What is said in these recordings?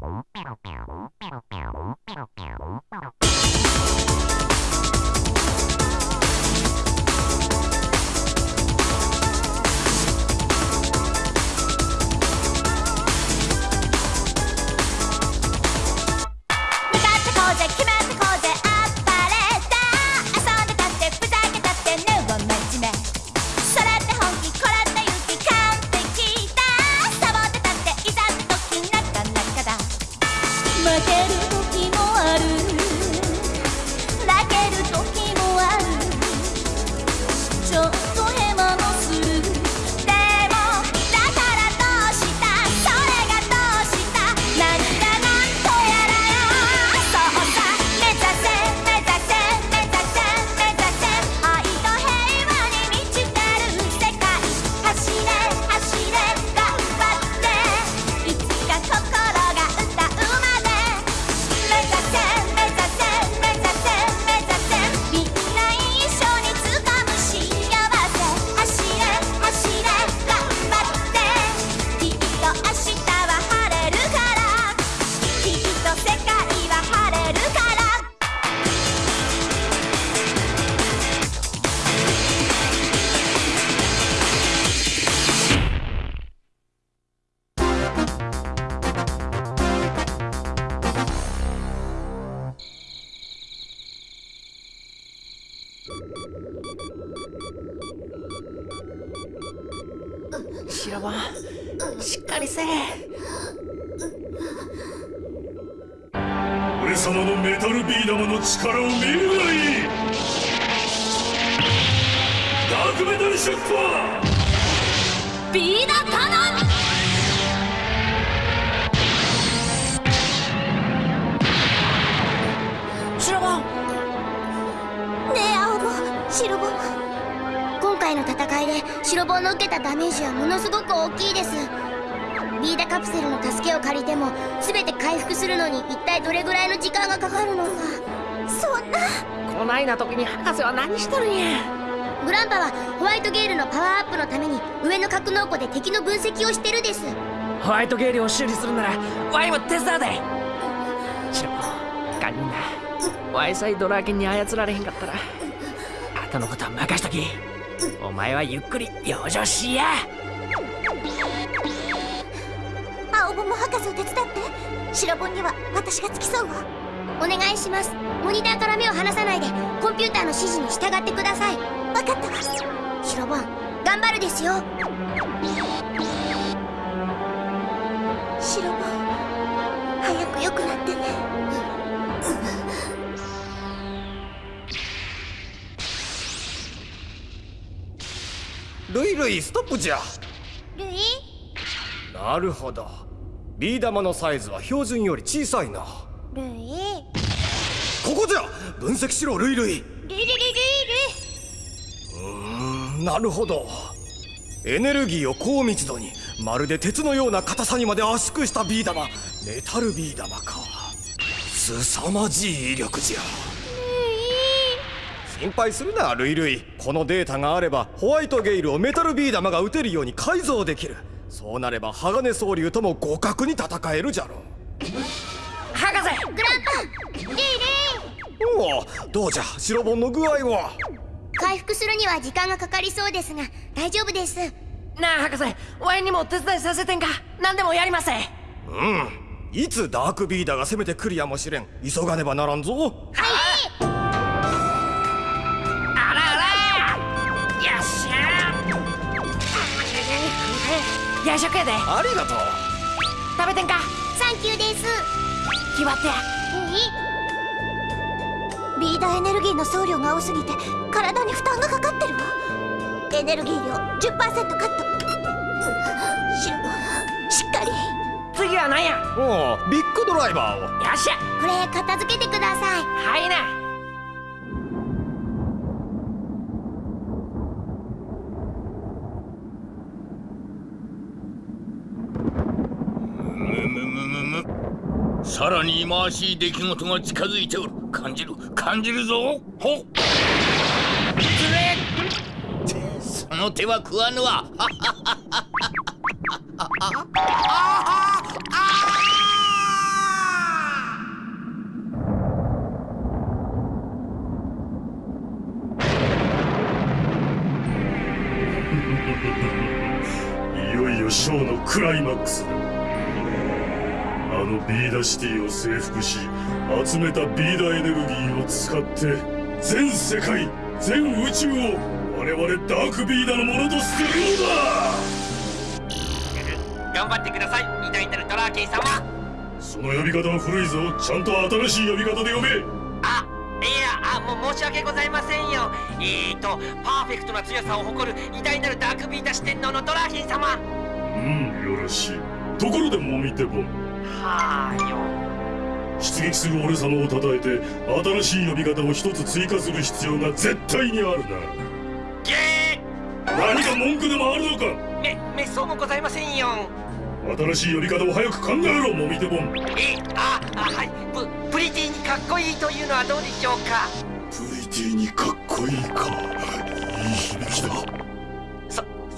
Pero, pero, pero, pero, pero, pero, pero. 白番しっかりせえ。俺様のメタルビー玉の力を見るがいい。ダークメタルショッパービーダカノン。白番ねえ青ボ白ボ今回の戦いで白ボの受けたダメージはものすごく大きいです。ビーダカプセルの助けを借りても全て回復するのに一体どれぐらいの時間がかかるのか。そんな。こないな時に博士は何しとるんや。グランパはホワイトゲールのパワーアップのために上の格納庫で敵の分析をしてるです。ホワイトゲールを修理するならワイも手伝うで。シロカニンナワイさえドラーケンに操られへんかったら後のことは任しときお前はゆっくり養生しや。青ボも博士を手伝って。白ボンには私が付き添うわ。お願いします。モニターから目を離さないでコンピューターの指示に従ってください。分かったわ。白ボン頑張るですよ。白ボン早く良くなってねルイルイストップじゃ。ルイ？なるほど。ビー玉のサイズは標準より小さいな。ルイ？ここじゃ。分析しろルイルイルイ。ルイルイルイ。うーんなるほど。エネルギーを高密度にまるで鉄のような硬さにまで圧縮したビー玉。メタルビー玉か。凄まじい威力じゃ心配するなルイルイ。このデータがあればホワイトゲイルをメタルビー玉が撃てるように改造できる。そうなれば鋼総流とも互角に戦えるじゃろ博士グランパルイルイおおどうじゃ白本の具合は？回復するには時間がかかりそうですが大丈夫です。なあ博士ワイにも手伝いさせてんか？何でもやりませうん。いつダークビーダーが攻めてくるやもしれん。急がねばならんぞ。はい食やで。ありがとう。食べてんか。サンキューです。決まってや。ビーダーエネルギーの総量が多すぎて体に負担がかかってるわ。エネルギー量10%カットシルボンしっかり。次は何や。おおビッグドライバーを。よっしゃ。これ片付けてください。はいなさらに忌まわしい出来事が近づいておる。感じる。感じるぞ。ほっ。れその手は食わぬわ。いよいよショーのクライマックス。だのビーダシティを征服し集めたビーダエネルギーを使って全世界全宇宙を我々ダークビーダのものとするのだ。頑張ってください。偉大なるドラーケン様。その呼び方は古いぞ。ちゃんと新しい呼び方で呼べあいやあもう申し訳ございませんよ。えーとパーフェクトな強さを誇る偉大なるダークビーダ四天王のドラーケン様。うんよろしい。ところでもみてボンはーよ。出撃する俺様を称えて新しい呼び方を一つ追加する必要が絶対にあるな。ゲ何か文句でもあるのか？ーめめそうもございませんよ。新しい呼び方を早く考えろもみてボンえああはい。ププリティにかっこいいというのはどうでしょうか？プリティにかっこいいか。いい響きだ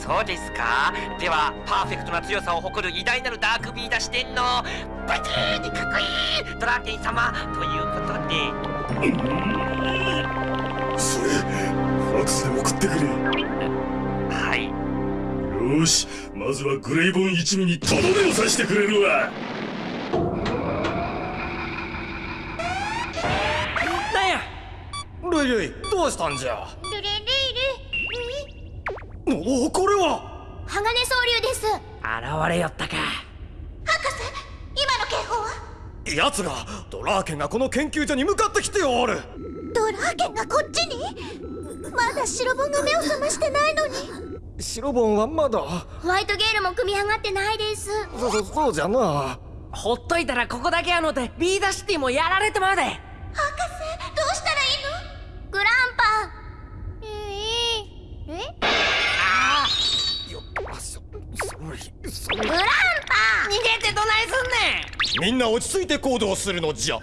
そそうですか？ではパーフェクトな強さを誇る偉大なるダークビーダ四天王プリティにかっこいいドラーケン様ということで。それファクスで送ってくれ。はい。よーしまずはグレイボン一味にとどめを刺してくれるわ。なんやルイルイどうしたんじゃ？ルレレイおおこれは！鋼総流です。現れよったか。今の警報は？奴がドラーケンがこの研究所に向かってきておる。ドラーケンがこっちに？まだ白ボンが目を覚ましてないのに。白ボンはまだ。ホワイトゲールも組み上がってないです。そそそうじゃな。ほっといたらここだけやのてビーダシティもやられてまうで。博士どうしたらいいの？グラングランパ逃げてどないすんねん！みんな落ち着いて行動するのじゃ。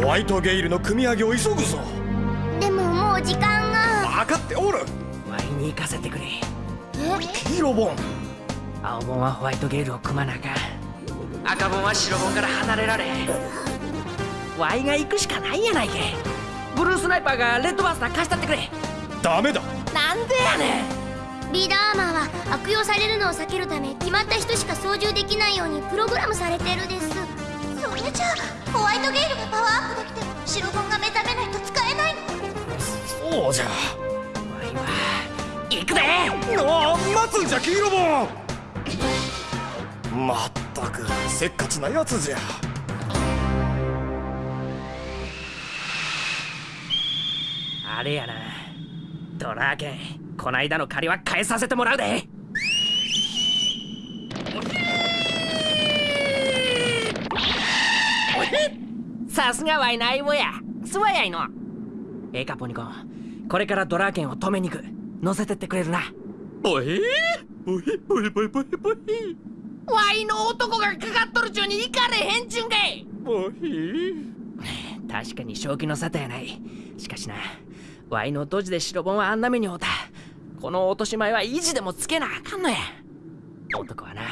ホワイトゲイルの組み上げを急ぐぞ。でももう時間が。分かっておる。ワイに行かせてくれ。黄色ボン。青ボンはホワイトゲールを組まなあかん。赤ボンは白ボンから離れられワイが行くしかないやないけブルースナイパーがレッドバースター貸したってくれ。ダメだ。なんでやねんビーダーアーマーは悪用されるのを避けるため決まった人しか操縦できないようにプログラムされてるです。それじゃあホワイトゲールがパワーアップできても白ボンが目覚めないと使えないのそうじゃワイは行くでああ待つんじゃ黄色ボンまったくせっかちなやつじゃ。あれやな。ドラーケンこないだの借りは返させてもらうで。さすがワイの相棒や。すわやいの。ええかポニコン。これからドラーケンを止めに行く。乗せてってくれるな。おえおえおえおえおえおえワイの男がかかっとる中に行かれへんちゅんけい。おえ確かに正気の沙汰やない。しかしなワイのドジで白本はあんな目に遭うたこの落とし前は維持でもつけなあかんのや。男はな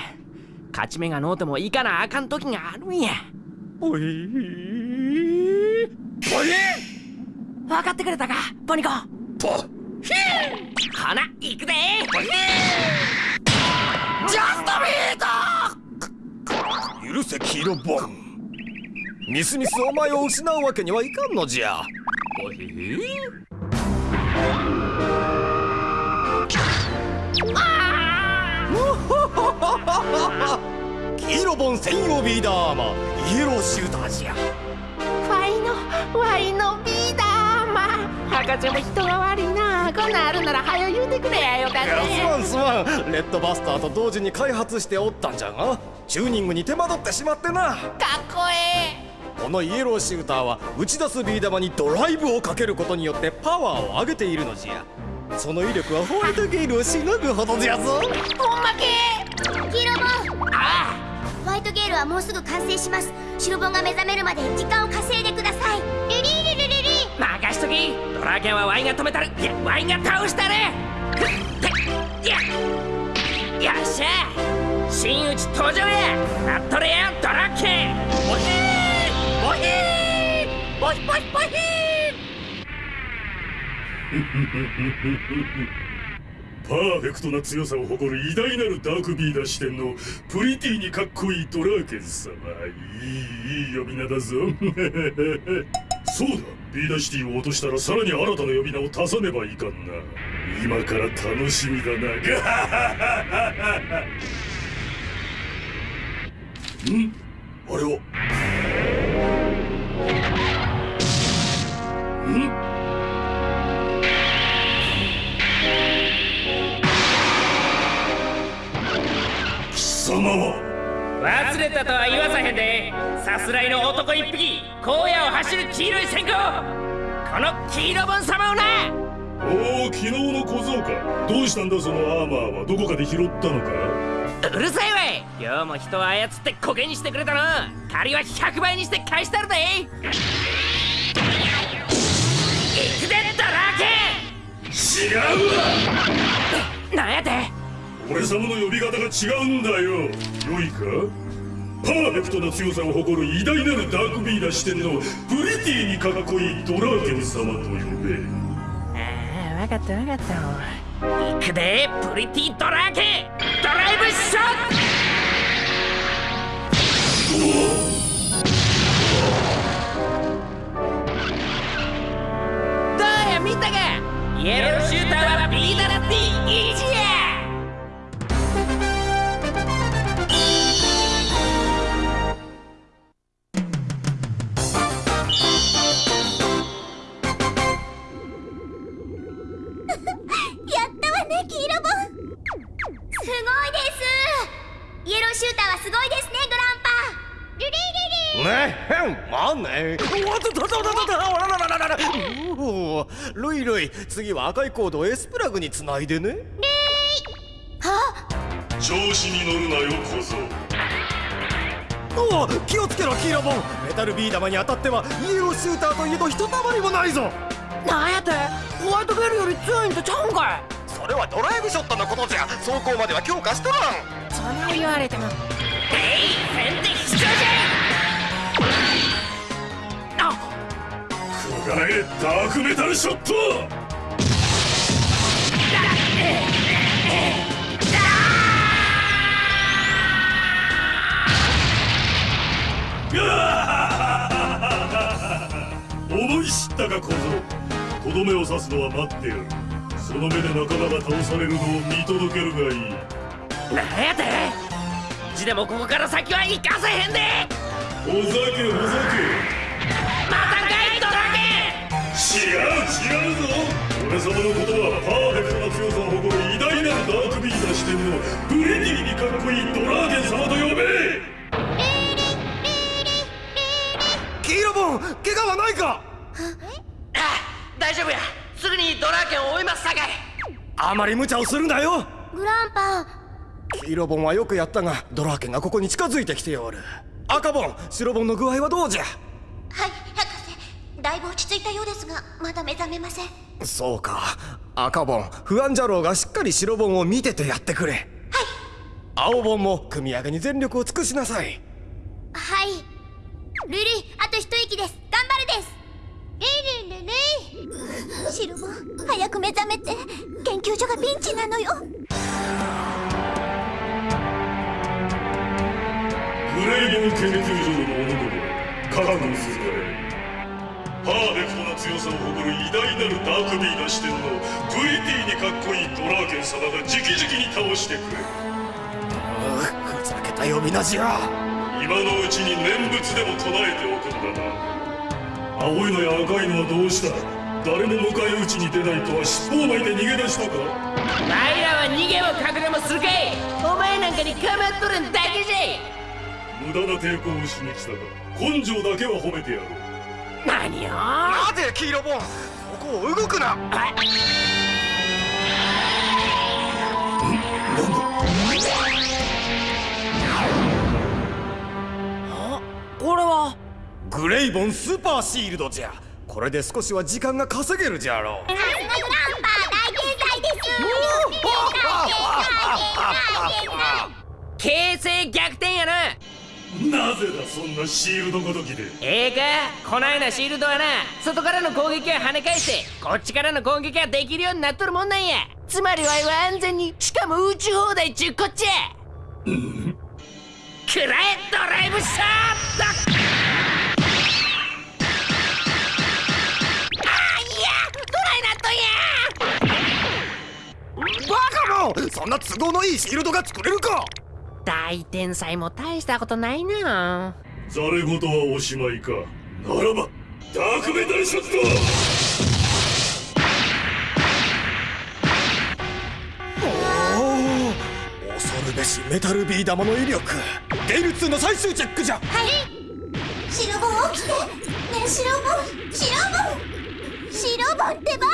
勝ち目がのうてもいかなあかん時があるんや。おえ分かってくれたかポニコ。ポほな行くで。ジャストビート。許せ黄色ボン。ミスミスお前を失うわけにはいかんのじゃ。おえ黄色ボン専用ビーダーアーマーイエローシューターじゃ。ワイのワイのビーダーマ博士も人が悪いな。こんなんあるなら早言うてくれやよかっいやすまんすまん。レッドバスターと同時に開発しておったんじゃがチューニングに手間取ってしまってな。かっこええこのイエローシューターは打ち出すビー玉にドライブをかけることによってパワーを上げているのじゃ。その威力はホワイトゲールをしのぐほどじゃぞ。ほんまけ黄色ボン。あホワイトゲールはもうすぐ完成します。白ボンが目覚めるまで時間を稼いでください。リリリリリリ任しときドラーケンはワイが止めたるいやワイが倒したるっいやよっしゃ真打ち登場やなっとれやドラケンボヒーボヒーボヒボヒボヒーパーフェクトな強さを誇る偉大なるダークビーダ四天王プリティにかっこいいドラーケン様。いいいい呼び名だぞ。そうだ。ビーダーシティを落としたらさらに新たな呼び名を足さねばいかんな。今から楽しみだな。ガハハハハん？あれは？は忘れたとは言わさへんで。さすらいの男一匹荒野を走る黄色い線香。この黄色ボン様をな。おお昨日の小僧か。どうしたんだそのアーマーは。どこかで拾ったのか？うるさいわい。今日も人を操ってコケにしてくれたな借りは100倍にして返したるで。行くでドラ違うわーケなんやて俺様の呼び方が違うんだよ。良いか？パーフェクトな強さを誇る偉大なるダークビーダー視点のプリティにかっこいいドラーケン様と呼べ。ああ分かった分かった。行くでプリティドラーケドライブショット！どうや見たか。イエローシューターはビーダラって意地やルイルイ次は赤いコードをエスプラグにつないでね。調子に乗るなよ小僧。おお気をつけろ黄色ボン。メタルビー玉に当たってはイエローシューターといえどひとたまりもないぞ。なんやって？ホワイトゲルより強いんとちゃうんかい。それはドライブショットのことじゃ。走行までは強化しとらん。それを言われても。えいがえダークメタルショット!思い知ったか小僧。とどめを刺すのは待ってやる。その目で仲間が倒されるのを見届けるがいい。なんやて!ちでもここから先は行かせへんで!お酒お酒またかいドラ違う違う。ぞ俺様のことはパーフェクトな強さを誇る偉大なるダークビーダー視点のブレディにかっこいいドラーゲン様と呼べ。黄色ボン怪我はないか？あ大丈夫や。すぐにドラーケンを追いますさかい。あまり無茶をするなよ。グランパ。黄色ボンはよくやったがドラーケンがここに近づいてきておる。赤ボン白ボンの具合はどうじゃ？はいだいぶ落ち着いたようですがまだ目覚めません。そうか。赤ボン不安じゃろうがしっかり白ボンを見ててやってくれ。はい。青ボンも組み上げに全力を尽くしなさい。はい。ルリあと一息です。頑張るです。ルリルリシルボン早く目覚めて。研究所がピンチなのよ。グレイボン研究所の者ども覚悟するパーフェクトな強さを誇る偉大なるダークビーダー視点のプリティにかっこいいドラーケン様が直々に倒してくれ。ふざけた呼び名じゃ今のうちに念仏でも唱えておくんだな。青いのや赤いのはどうした？誰も迎え撃ちに出ないとは尻尾を巻いて逃げ出したか？ワイらは逃げも隠れもするかい？お前なんかに構っとるんだけじ無駄な抵抗をしに来たが根性だけは褒めてやろう。ゃ何よ待て黄色ボンここを動くな？これは？グレイボンスーパーシールドじゃ。これで少しは時間が稼げるじゃろう。さすがグランパ大天才です形勢逆転やななぜだそんなシールドごときで？ええか？こないなシールドはな外からの攻撃は跳ね返してこっちからの攻撃はできるようになっとるもんなんや。つまりわいは安全にしかも宇宙放題ちゅうこっちゃくらえドライブシャーだあいや！ドライナットや！バカもそんな都合のいいシールドが作れるか大天才も大したことないな。ざれ言はおしまいか。ならばダークメタルショット!おお恐るべしメタルビー玉の威力。ゲイル2の最終チェックじゃ。はい。シロボン起きて。ねえシロボン。シロボン。シロボンってば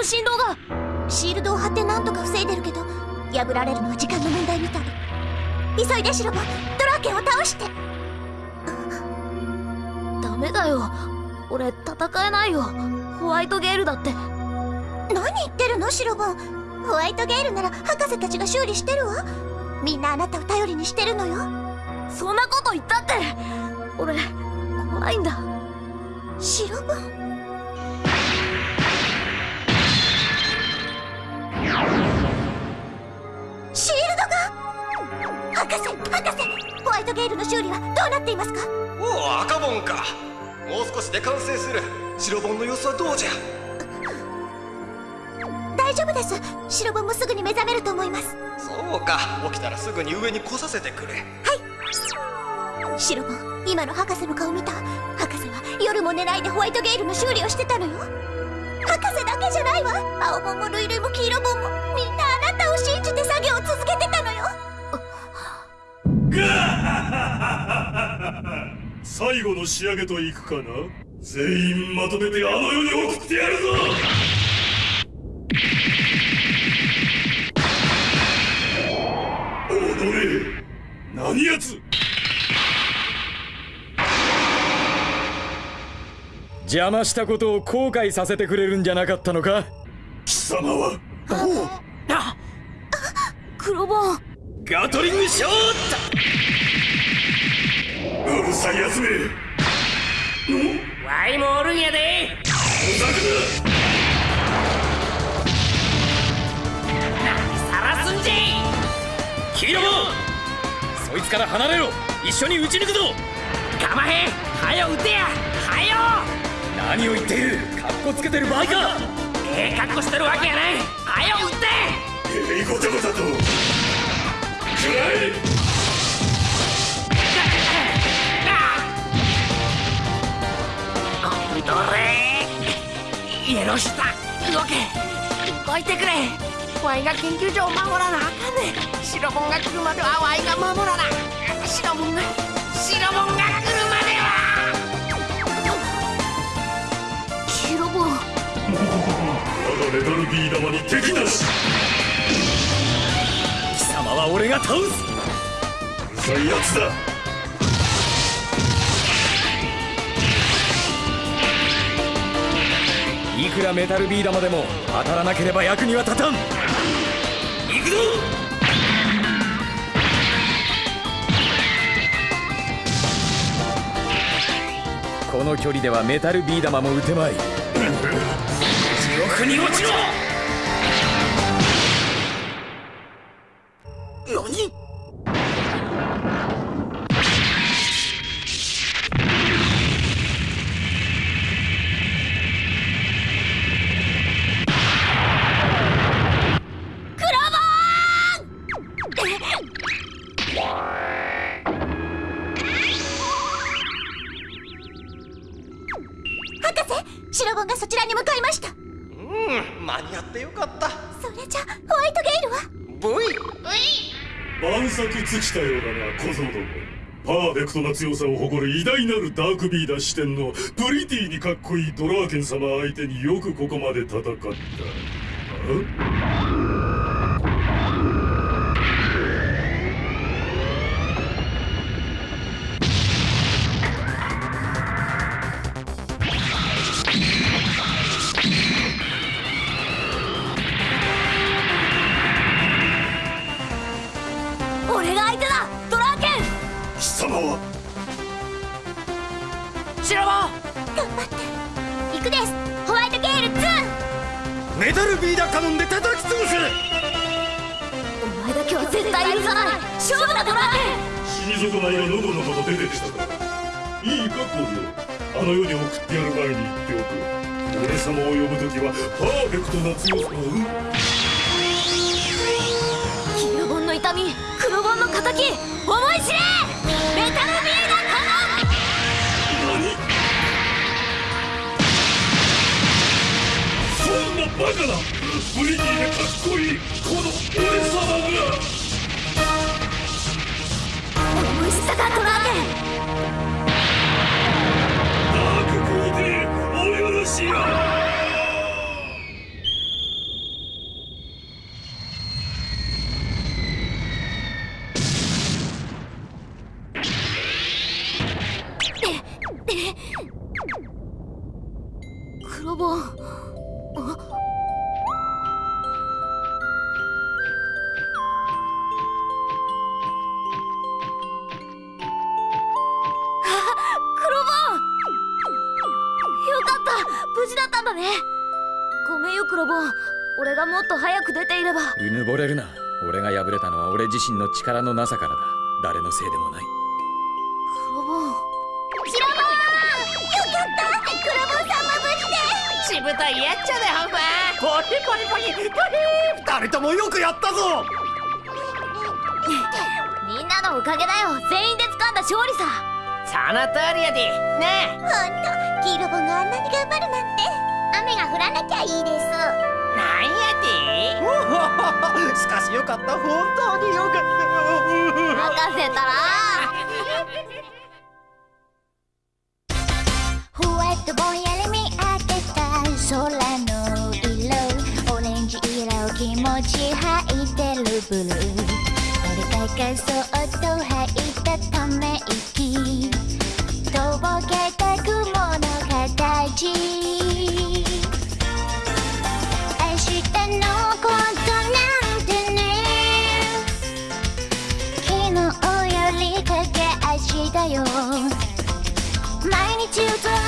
の振動が。シールドを張ってなんとか防いでるけど破られるのは時間の問題みたい。急いでシロボンドラーケンを倒して。ダメだよ。俺戦えないよ。ホワイトゲールだって。何言ってるのシロボンホワイトゲールなら博士たちが修理してるわ。みんなあなたを頼りにしてるのよ。そんなこと言ったって。俺怖いんだ。シロボシールドが。博士博士ホワイトゲールの修理はどうなっていますか？おお赤ボンか。もう少しで完成する。白ボンの様子はどうじゃ？大丈夫です。シロボンもすぐに目覚めると思います。そうか。起きたらすぐに上に来させてくれ。シロボン今の博士の顔見た。博士は夜も寝ないでホワイトゲールの修理をしてたのよ博士だけじゃないわ。青ボンもルイルイも黄色ボンもみんなあなたを信じて作業を続けてたのよ。最後の仕上げといくかな。全員まとめてあの世に送ってやるぞ。踊れ何やつ邪魔したことを後悔させてくれるんじゃなかったのか？貴様は？黒ボンガトリングショーうるさいやつめ！わいもおるんやで。さらすんじ黄色も！そいつから離れろ。一緒に撃ち抜くぞ。かまへん。はよ撃てや。はよ何を言っている。カッコつけてる場合か。ええ格好してるわけやない。はよ撃て。えいごたごたと。食らえどれ。よろした動け動いてくれ。ワイが研究所を守らなあかんねん。白ボンが来るまではワイが守らな。白ボンが白ボンが来る我がメタルビー玉に敵なし。貴様は俺が倒す。うるさいやつだ。いくらメタルビー玉でも当たらなければ役には立たん。行くぞ！この距離ではメタルビー玉も撃てまい地獄に落ちろ。何？博士シロボンがそちらに向かいましたうん間に合ってよかった。それじゃホワイトゲールは？V 万策尽きたようだな小僧どもパーフェクトな強さを誇る偉大なるダークビーダー視点のプリティにかっこいいドラーケン様相手によくここまで戦った。あ？はシラ頑張って。行くです。ホワイトゲール2メダルビーダーカノンで叩き潰すお前だけは絶対許さない。勝負だドラケン死に損ないがのこのこと出てきたからいいかコールあの世に送ってやる前に言っておく。俺様を呼ぶ時はパーフェクトな強さを黄色本の痛み黒本の敵思い知れバカな。ブリティでかっこいいこの俺さ俺が敗れたのは俺自身の力のなさからだ。誰のせいでもない。黒ボンボン。よかった黒ボンさんは無事で。しぶといやっちゃだよほんまポリポリポリ。ポリ二人ともよくやったぞ。みんなのおかげだよ全員で掴んだ勝利さ。その通りやで。ねほんと黄色ボンがあんなに頑張るなんて。雨が降らなきゃいいですしかしよかった。本当によかった任せたらふわっとぼんやり見上げた空の色オレンジ色気持ち吐いてるブルー俺がそっと吐いたため息とぼけた雲の形明日のこと毎日ずっ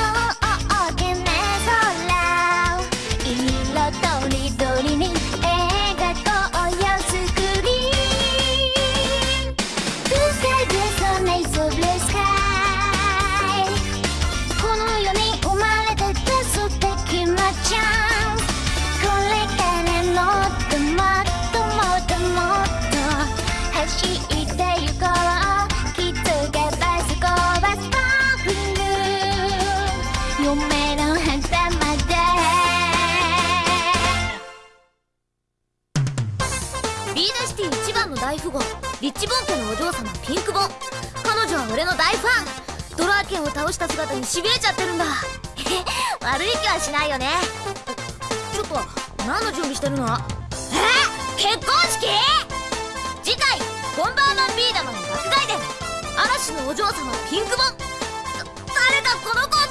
倒した姿にしびれちゃってるんだ。悪い気はしないよね。ちょっと何の準備してるの？え？結婚式？次回ボンバーマンビーダマンの爆買いで。嵐のお嬢様ピンクボン。誰だこの子